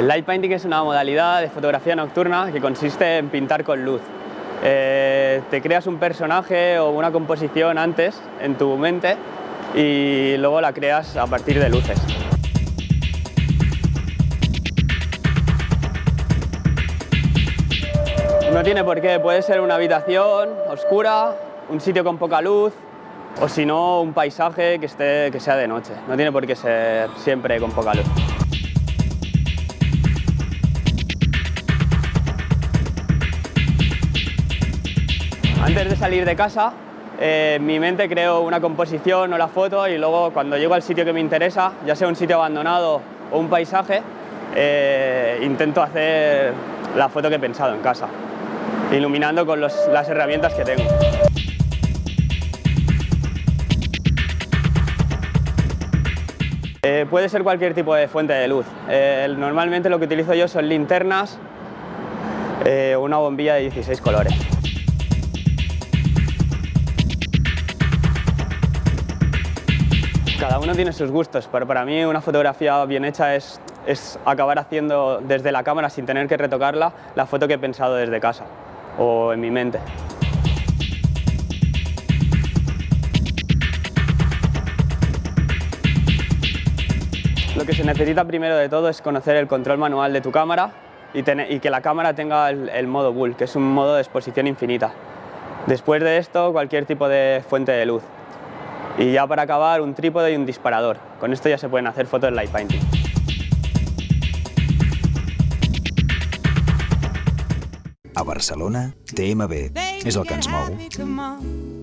El light painting es una modalidad de fotografía nocturna que consiste en pintar con luz. Eh, te creas un personaje o una composición antes en tu mente y luego la creas a partir de luces. No tiene por qué, puede ser una habitación oscura, un sitio con poca luz o si no un paisaje que, esté, que sea de noche. No tiene por qué ser siempre con poca luz. Antes de salir de casa, eh, en mi mente creo una composición o la foto y luego cuando llego al sitio que me interesa, ya sea un sitio abandonado o un paisaje, eh, intento hacer la foto que he pensado en casa, iluminando con las herramientas que tengo. Eh, puede ser cualquier tipo de fuente de luz. normalmente lo que utilizo yo son linternas o una bombilla de 16 colores. Cada uno tiene sus gustos, pero para mí una fotografía bien hecha es, es acabar haciendo desde la cámara sin tener que retocarla la foto que he pensado desde casa o en mi mente. Lo que se necesita primero de todo es conocer el control manual de tu cámara y, que la cámara tenga el, el, modo Bull, que es un modo de exposición infinita. Después de esto, cualquier tipo de fuente de luz. Y ya para acabar, un trípode y un disparador. Con esto ya se pueden hacer fotos de light painting. A Barcelona, TMB és el que ens mou.